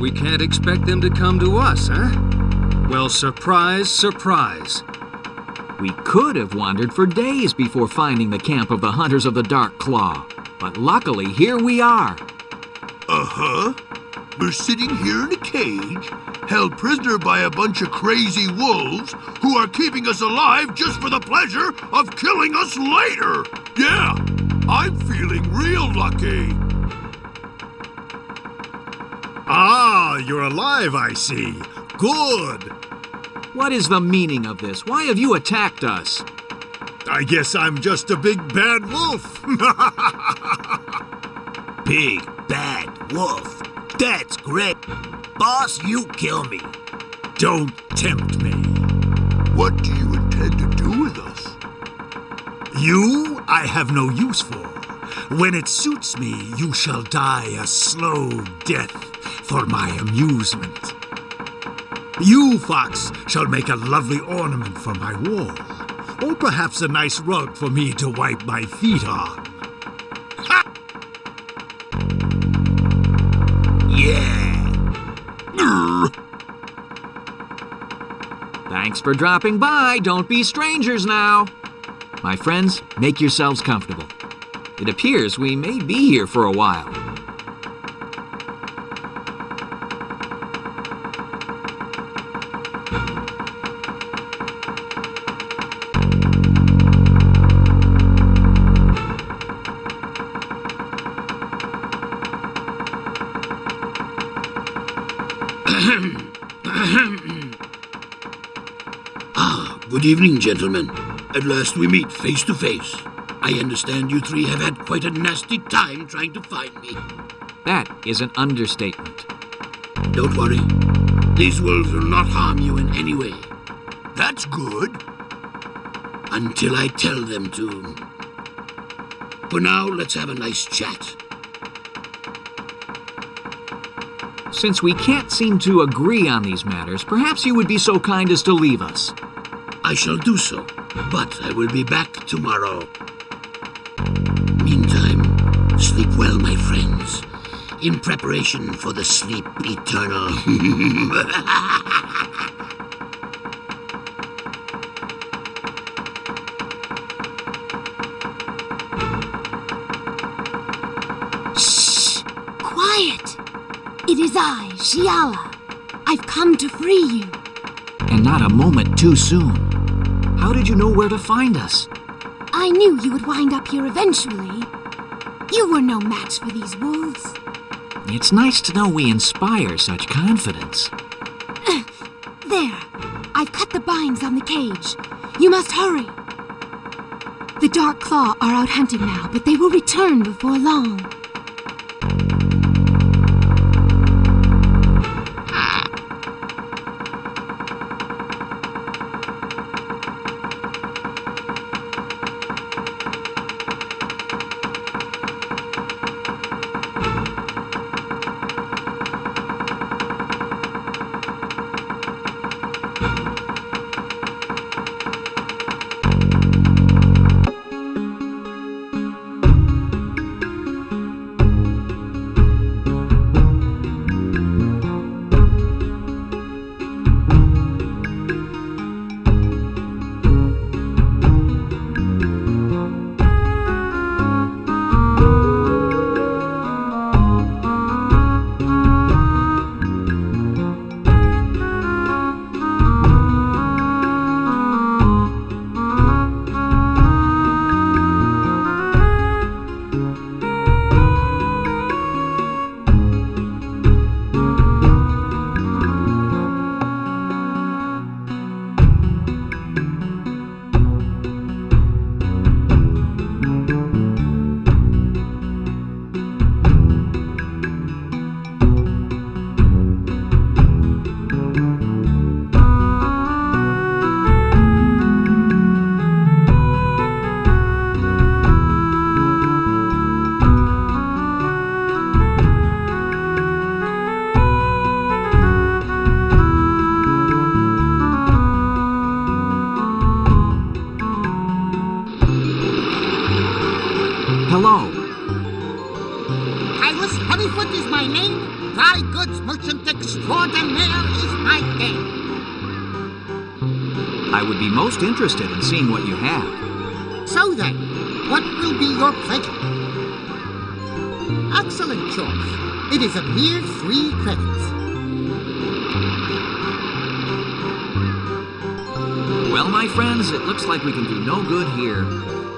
We can't expect them to come to us, huh? Well, surprise, surprise. We could have wandered for days before finding the camp of the Hunters of the Dark Claw. But luckily, here we are. Uh-huh. We're sitting here in a cage, held prisoner by a bunch of crazy wolves who are keeping us alive just for the pleasure of killing us later. Yeah, I'm feeling real lucky. Ah, you're alive, I see. Good. What is the meaning of this? Why have you attacked us? I guess I'm just a big bad wolf. big bad wolf. That's great. Boss, you kill me. Don't tempt me. What do you intend to do with us? You I have no use for. When it suits me, you shall die a slow death for my amusement. You, Fox, shall make a lovely ornament for my wall, or perhaps a nice rug for me to wipe my feet on. Ha! Yeah. Thanks for dropping by. Don't be strangers now. My friends, make yourselves comfortable. It appears we may be here for a while. Evening, gentlemen. At last we meet face to face. I understand you three have had quite a nasty time trying to find me. That is an understatement. Don't worry. These wolves will not harm you in any way. That's good. Until I tell them to. For now, let's have a nice chat. Since we can't seem to agree on these matters, perhaps you would be so kind as to leave us. I shall do so, but I will be back tomorrow. Meantime, sleep well, my friends, in preparation for the sleep eternal. Shh! Quiet! It is I, Shiala. I've come to free you. And not a moment too soon. How did you know where to find us? I knew you would wind up here eventually. You were no match for these wolves. It's nice to know we inspire such confidence. There. I've cut the binds on the cage. You must hurry. The Dark Claw are out hunting now, but they will return before long. I would be most interested in seeing what you have. So then, what will be your pleasure? Excellent choice. It is a mere three credits. Well, my friends, it looks like we can do no good here.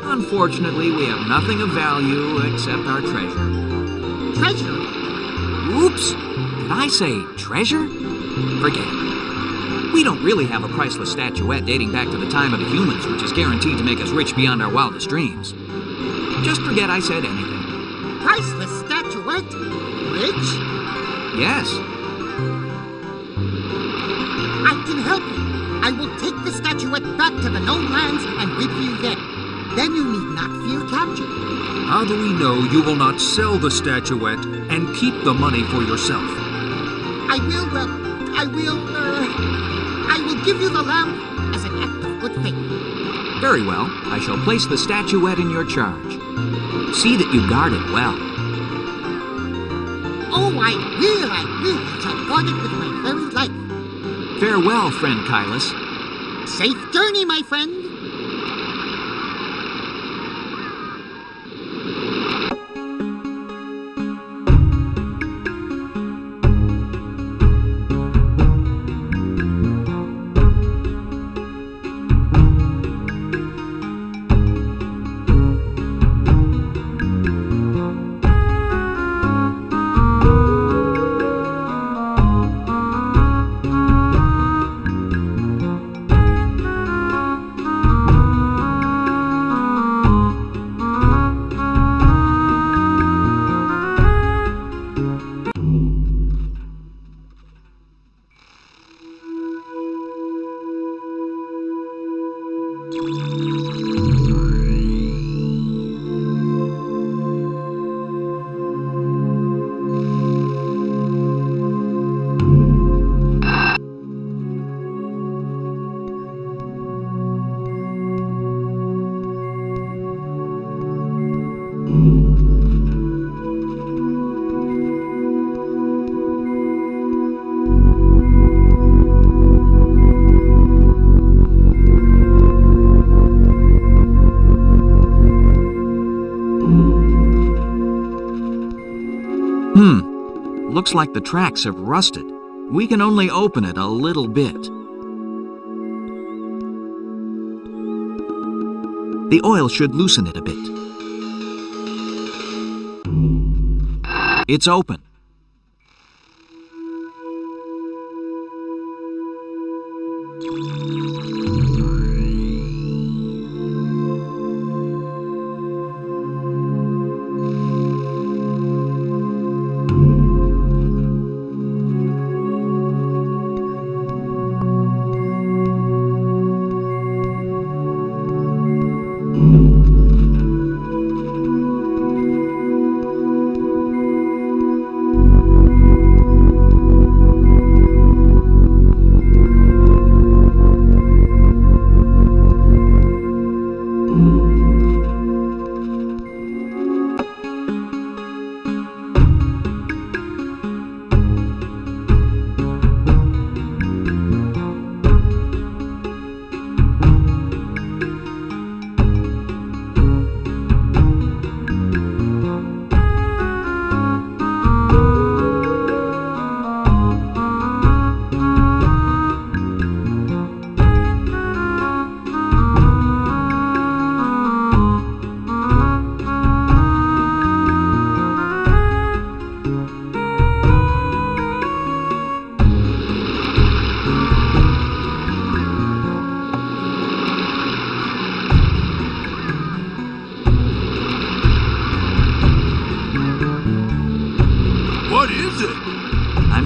Unfortunately, we have nothing of value except our treasure. Treasure? Oops! Did I say treasure? Forget it. We don't really have a priceless statuette dating back to the time of the humans, which is guaranteed to make us rich beyond our wildest dreams. Just forget I said anything. Priceless statuette? Rich? Yes, I can help you. I will take the statuette back to the known lands and give you there. Then you need not fear capture. How do we know you will not sell the statuette and keep the money for yourself? I will, uh, I will, uh, I will give you the lamp as an act of good faith. very well. I shall place the statuette in your charge. See that you guard it well. Oh, I will, I will. I shall guard it with my very life. Farewell, friend Kylas. Safe journey, my friend. Looks like the tracks have rusted. We can only open it a little bit. The oil should loosen it a bit. It's open.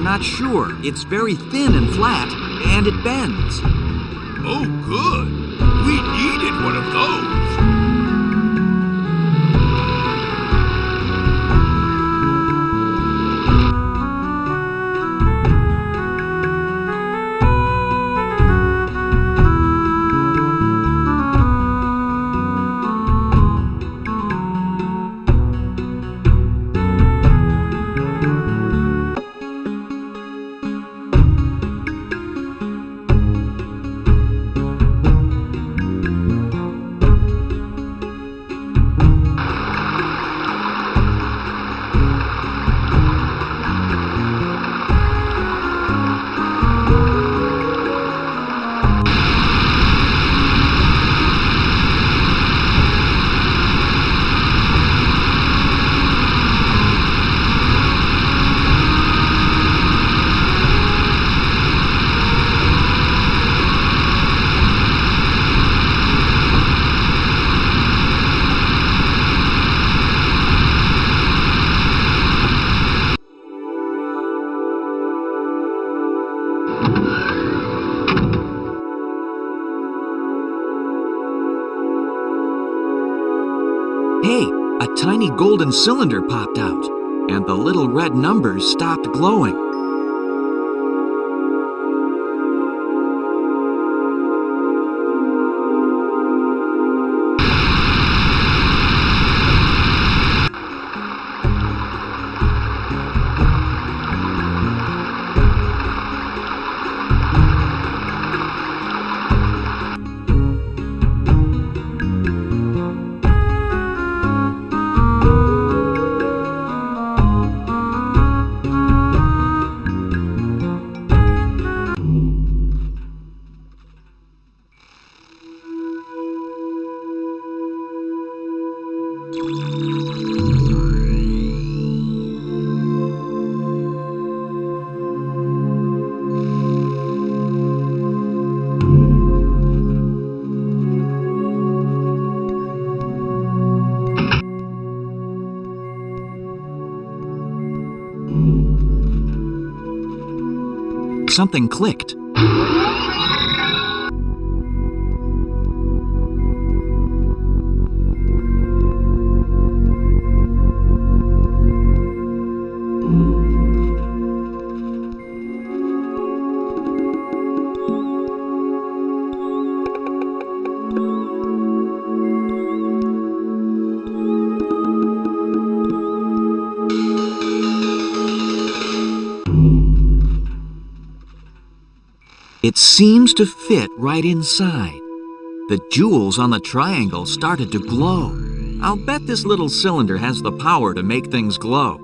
I'm not sure. It's very thin and flat, and it bends. Oh, good. We needed one of those. Tiny golden cylinder popped out, and the little red numbers stopped glowing. Something clicked. It seems to fit right inside. The jewels on the triangle started to glow. I'll bet this little cylinder has the power to make things glow.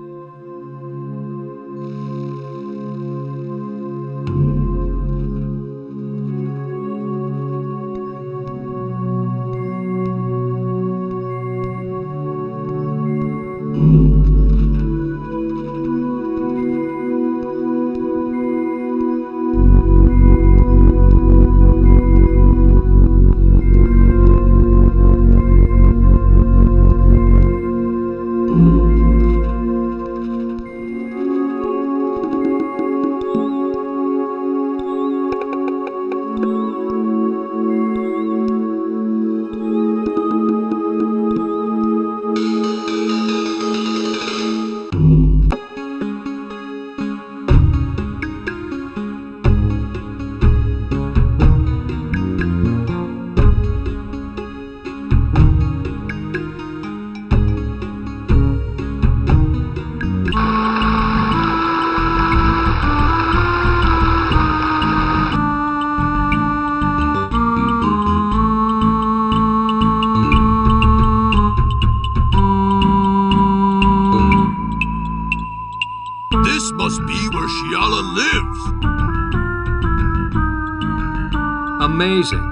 Amazing.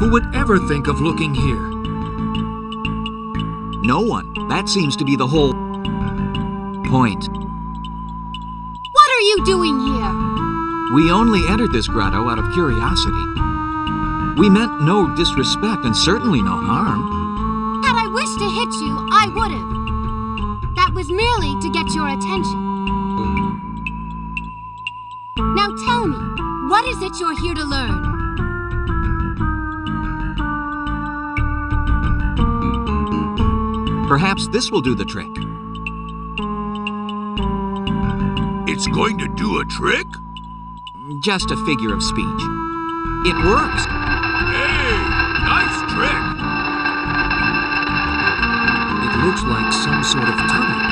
Who would ever think of looking here? No one. That seems to be the whole point. What are you doing here? We only entered this grotto out of curiosity. We meant no disrespect and certainly no harm. Had I wished to hit you, I would have. That was merely to get your attention. Now tell me, what is it you're here to learn? Perhaps this will do the trick. It's going to do a trick? Just a figure of speech. It works. Hey, nice trick. It looks like some sort of tunnel.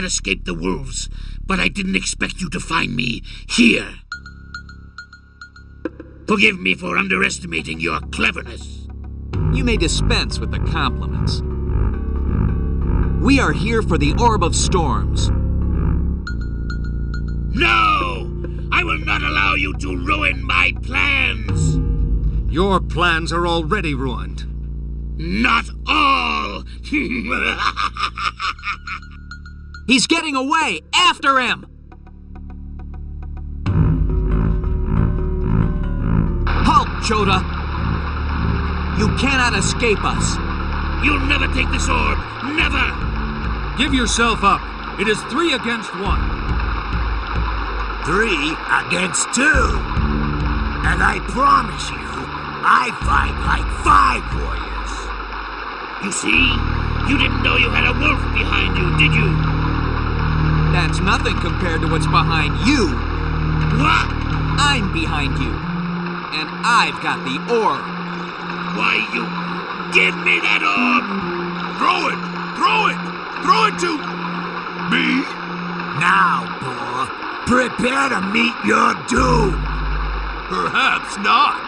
Had escaped the wolves, but I didn't expect you to find me here. Forgive me for underestimating your cleverness. You may dispense with the compliments. We are here for the Orb of Storms. No! I will not allow you to ruin my plans! Your plans are already ruined. Not all! He's getting away! After him! Halt, Chota! You cannot escape us! You'll never take this orb! Never! Give yourself up. It is three against one. Three against two. And I promise you, I fight like five warriors. You see? You didn't know you had a wolf behind you, did you? That's nothing compared to what's behind you. What? I'm behind you. And I've got the orb. Why, you... Give me that orb! Throw it! Throw it! Throw it to... Me? Now, boy, prepare to meet your doom. Perhaps not.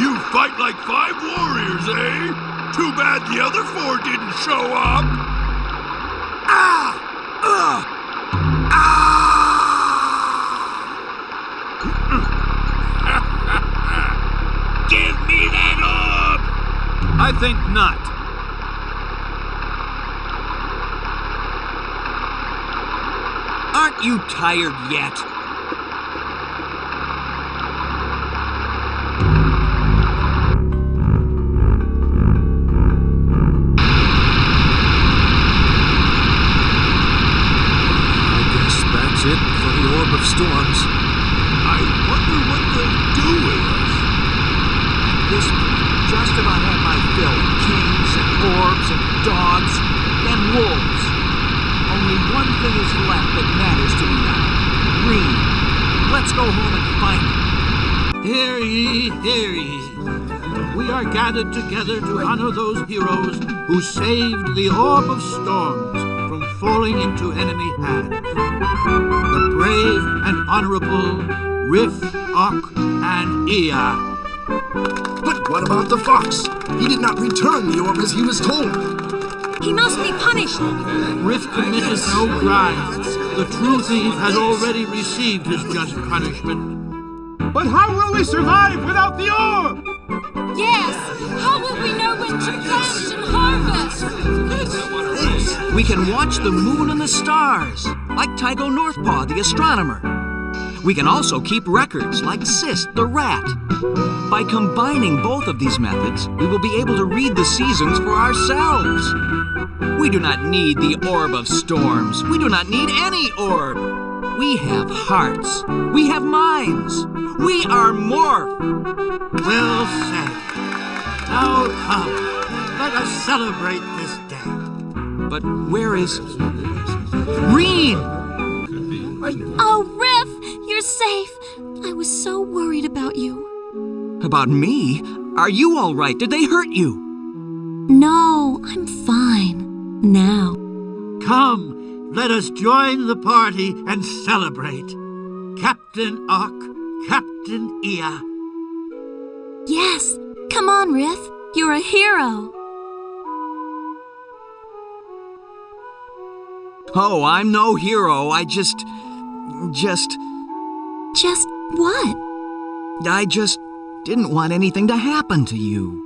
You fight like five warriors, eh? Too bad the other four didn't show up. Ah! I think not. Aren't you tired yet? We are gathered together to honor those heroes who saved the Orb of Storms from falling into enemy hands. The brave and honorable Rif, Okk, and Eeah. But what about the fox? He did not return the orb as he was told. He must be punished. Rif committed no crime. The true thief has already received his just punishment. But how will we survive without the orb? Yes. How will we know when to plant and harvest? We can watch the moon and the stars, like Tycho Northpaw, the astronomer. We can also keep records, like Sist, the rat. By combining both of these methods, we will be able to read the seasons for ourselves. We do not need the Orb of Storms. We do not need any orb. We have hearts. We have minds. We are Morph. Well said. Now come, let us celebrate this day. But where is Rhene? Oh, Rif, you're safe. I was so worried about you. About me? Are you all right? Did they hurt you? No, I'm fine. Now. Come, let us join the party and celebrate. Captain Okk, Captain Eeah. Yes. Come on, Rif. You're a hero. Oh, I'm no hero. I just. just. Just what? I just didn't want anything to happen to you.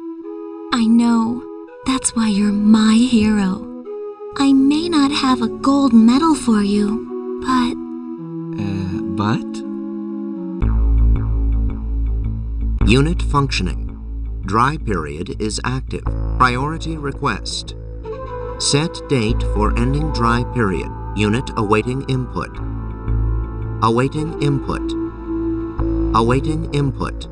I know. That's why you're my hero. I may not have a gold medal for you, but Uh, but? Unit functioning. Dry period is active. Priority request. Set date for ending dry period. Unit awaiting input. Awaiting input. Awaiting input.